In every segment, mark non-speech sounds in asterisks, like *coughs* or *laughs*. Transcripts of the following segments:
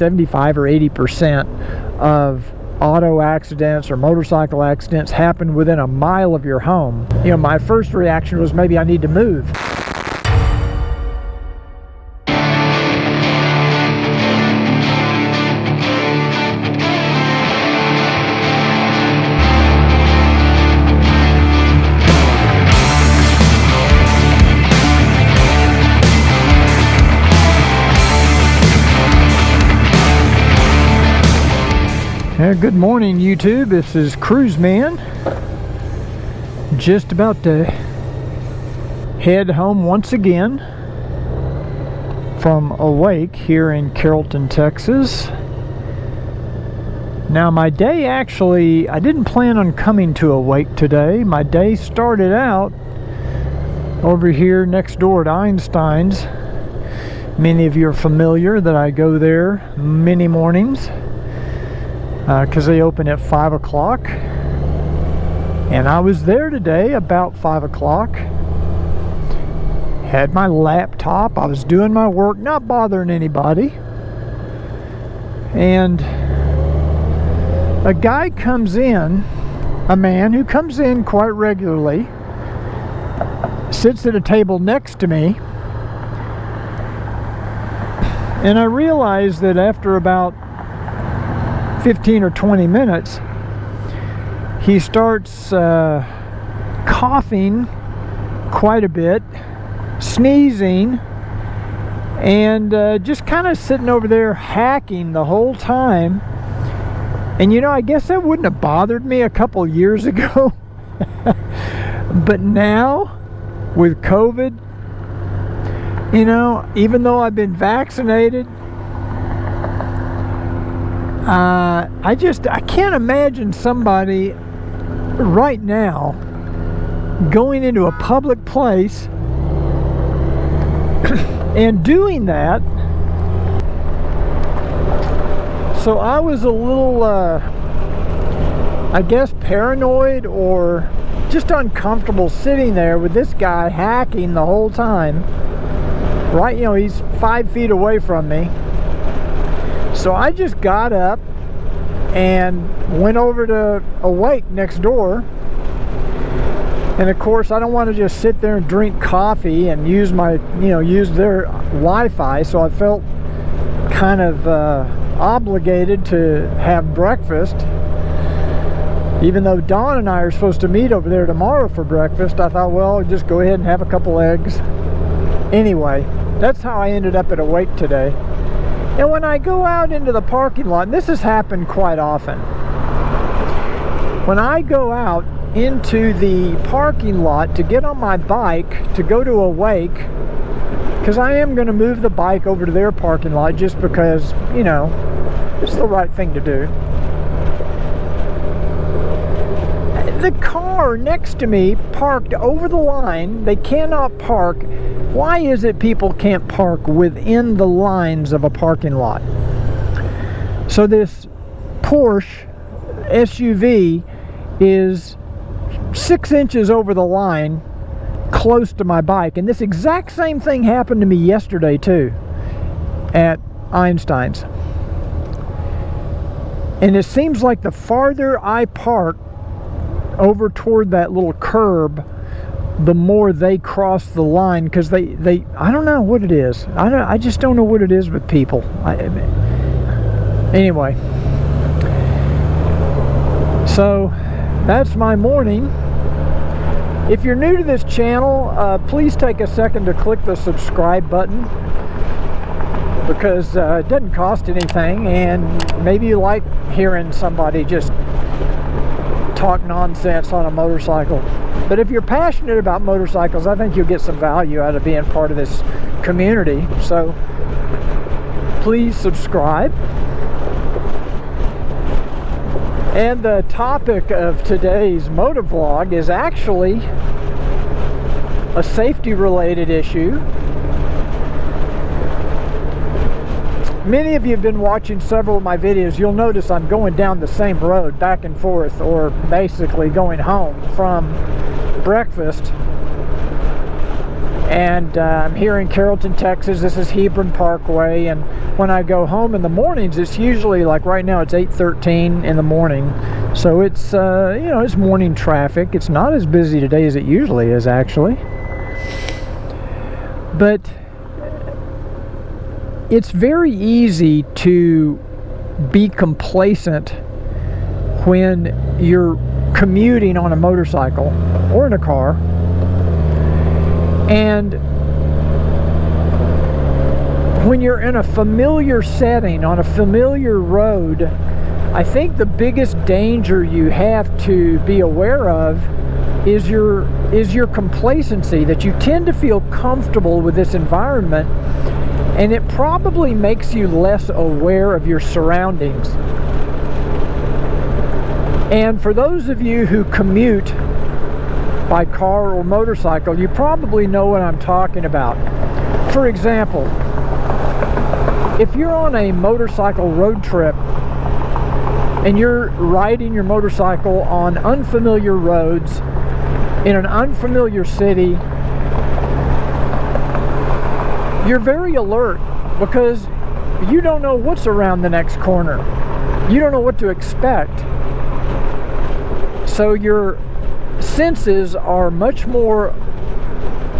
75 or 80 percent of auto accidents or motorcycle accidents happen within a mile of your home. You know, my first reaction was maybe I need to move. Good morning YouTube, this is Cruise Man. Just about to head home once again from Awake here in Carrollton, Texas. Now my day actually, I didn't plan on coming to Awake today. My day started out over here next door to Einstein's. Many of you are familiar that I go there many mornings because uh, they open at 5 o'clock. And I was there today about 5 o'clock. Had my laptop. I was doing my work, not bothering anybody. And a guy comes in, a man who comes in quite regularly, sits at a table next to me. And I realized that after about 15 or 20 minutes, he starts uh, coughing quite a bit, sneezing, and uh, just kind of sitting over there hacking the whole time. And you know, I guess that wouldn't have bothered me a couple years *laughs* ago. but now, with COVID, you know, even though I've been vaccinated, uh, I just, I can't imagine somebody right now going into a public place *coughs* and doing that. So I was a little, uh, I guess, paranoid or just uncomfortable sitting there with this guy hacking the whole time. Right, you know, he's five feet away from me. So I just got up and went over to Awake next door. And of course, I don't want to just sit there and drink coffee and use my, you know, use their Wi-Fi. So I felt kind of uh, obligated to have breakfast. Even though Dawn and I are supposed to meet over there tomorrow for breakfast, I thought, well, I'll just go ahead and have a couple eggs. Anyway, that's how I ended up at Awake today. And when I go out into the parking lot, and this has happened quite often, when I go out into the parking lot to get on my bike to go to Awake, because I am going to move the bike over to their parking lot just because, you know, it's the right thing to do. The car next to me parked over the line. They cannot park why is it people can't park within the lines of a parking lot? So this Porsche SUV is six inches over the line close to my bike. And this exact same thing happened to me yesterday too at Einstein's. And it seems like the farther I park over toward that little curb the more they cross the line because they they I don't know what it is. I don't I just don't know what it is with people. I, anyway. So that's my morning. If you're new to this channel uh, please take a second to click the subscribe button because uh, it doesn't cost anything and maybe you like hearing somebody just talk nonsense on a motorcycle. But if you're passionate about motorcycles, I think you'll get some value out of being part of this community. So please subscribe. And the topic of today's motovlog is actually a safety related issue Many of you have been watching several of my videos. You'll notice I'm going down the same road back and forth or basically going home from breakfast. And uh, I'm here in Carrollton, Texas. This is Hebron Parkway. And when I go home in the mornings, it's usually like right now it's 8:13 in the morning, so it's uh, you know it's morning traffic. It's not as busy today as it usually is actually, but it's very easy to be complacent when you're commuting on a motorcycle or in a car. And when you're in a familiar setting on a familiar road I think the biggest danger you have to be aware of is your is your complacency that you tend to feel comfortable with this environment and it probably makes you less aware of your surroundings and for those of you who commute by car or motorcycle, you probably know what I'm talking about. For example, if you're on a motorcycle road trip and you're riding your motorcycle on unfamiliar roads in an unfamiliar city, you're very alert because you don't know what's around the next corner. You don't know what to expect. So your senses are much more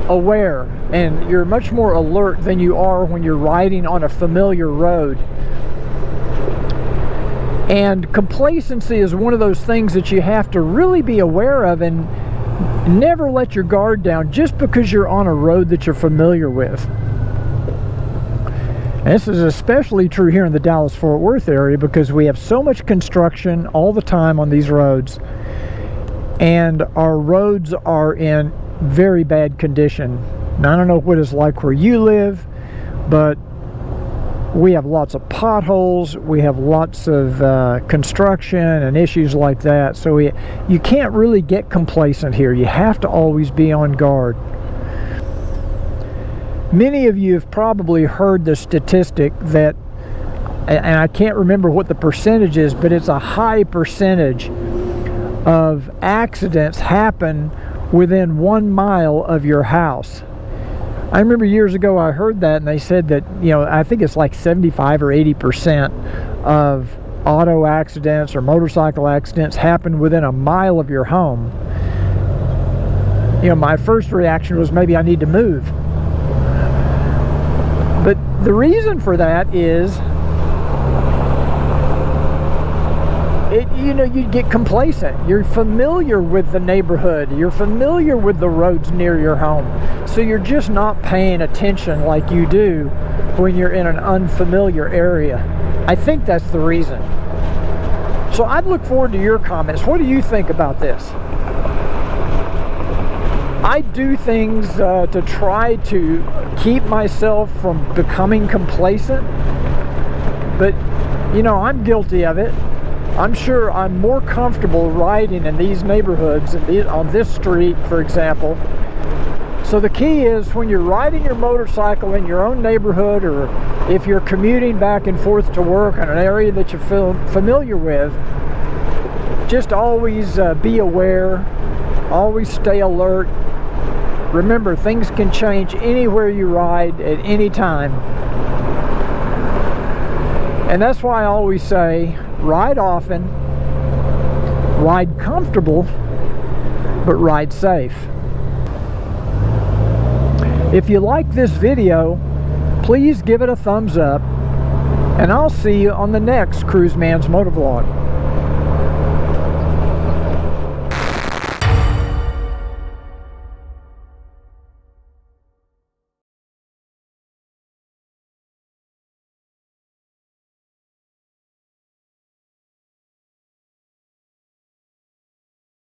aware and you're much more alert than you are when you're riding on a familiar road. And complacency is one of those things that you have to really be aware of and never let your guard down just because you're on a road that you're familiar with. And this is especially true here in the Dallas-Fort Worth area because we have so much construction all the time on these roads and our roads are in very bad condition. Now, I don't know what it's like where you live, but we have lots of potholes, we have lots of uh, construction and issues like that. So we, you can't really get complacent here. You have to always be on guard. Many of you have probably heard the statistic that, and I can't remember what the percentage is, but it's a high percentage of accidents happen within one mile of your house. I remember years ago I heard that and they said that, you know, I think it's like 75 or 80% of auto accidents or motorcycle accidents happen within a mile of your home. You know, my first reaction was maybe I need to move. The reason for that is it, you know, you get complacent. You're familiar with the neighborhood. You're familiar with the roads near your home. So you're just not paying attention like you do when you're in an unfamiliar area. I think that's the reason. So I'd look forward to your comments. What do you think about this? I do things uh, to try to keep myself from becoming complacent, but you know, I'm guilty of it. I'm sure I'm more comfortable riding in these neighborhoods on this street, for example. So the key is when you're riding your motorcycle in your own neighborhood or if you're commuting back and forth to work in an area that you're familiar with, just always uh, be aware, always stay alert. Remember, things can change anywhere you ride at any time. And that's why I always say, ride often, ride comfortable, but ride safe. If you like this video, please give it a thumbs up, and I'll see you on the next Cruise Man's Motovlog.